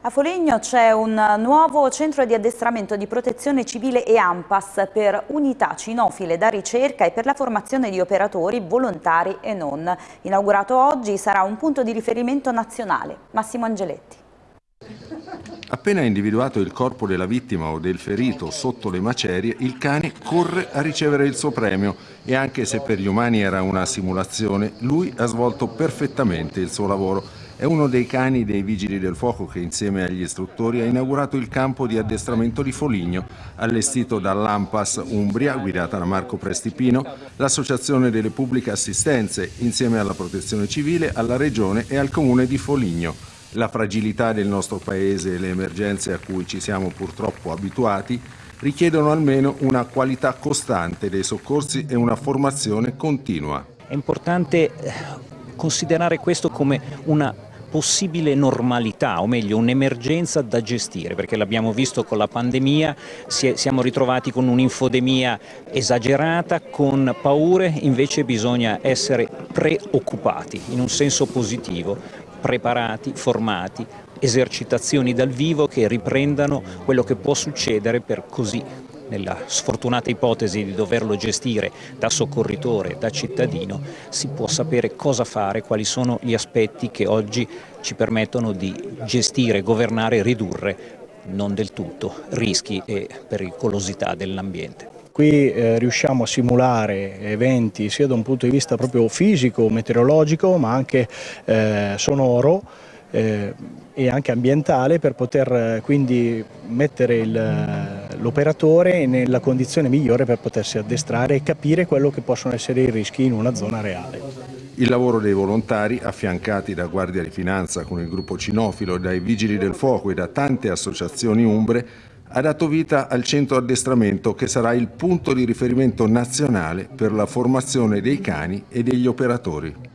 A Foligno c'è un nuovo centro di addestramento di protezione civile e AMPAS per unità cinofile da ricerca e per la formazione di operatori volontari e non. Inaugurato oggi sarà un punto di riferimento nazionale. Massimo Angeletti. Appena individuato il corpo della vittima o del ferito sotto le macerie, il cane corre a ricevere il suo premio e anche se per gli umani era una simulazione, lui ha svolto perfettamente il suo lavoro è uno dei cani dei Vigili del Fuoco che insieme agli istruttori ha inaugurato il campo di addestramento di Foligno, allestito dall'Ampas Umbria, guidata da Marco Prestipino, l'Associazione delle Pubbliche Assistenze, insieme alla Protezione Civile, alla Regione e al Comune di Foligno. La fragilità del nostro Paese e le emergenze a cui ci siamo purtroppo abituati richiedono almeno una qualità costante dei soccorsi e una formazione continua. È importante eh, considerare questo come una possibile normalità, o meglio un'emergenza da gestire, perché l'abbiamo visto con la pandemia, siamo ritrovati con un'infodemia esagerata, con paure, invece bisogna essere preoccupati in un senso positivo, preparati, formati, esercitazioni dal vivo che riprendano quello che può succedere per così nella sfortunata ipotesi di doverlo gestire da soccorritore, da cittadino, si può sapere cosa fare, quali sono gli aspetti che oggi ci permettono di gestire, governare e ridurre, non del tutto, rischi e pericolosità dell'ambiente. Qui eh, riusciamo a simulare eventi sia da un punto di vista proprio fisico, meteorologico, ma anche eh, sonoro, eh, e anche ambientale per poter eh, quindi mettere l'operatore nella condizione migliore per potersi addestrare e capire quello che possono essere i rischi in una zona reale. Il lavoro dei volontari, affiancati da Guardia di Finanza con il gruppo Cinofilo, dai Vigili del Fuoco e da tante associazioni umbre, ha dato vita al centro addestramento che sarà il punto di riferimento nazionale per la formazione dei cani e degli operatori.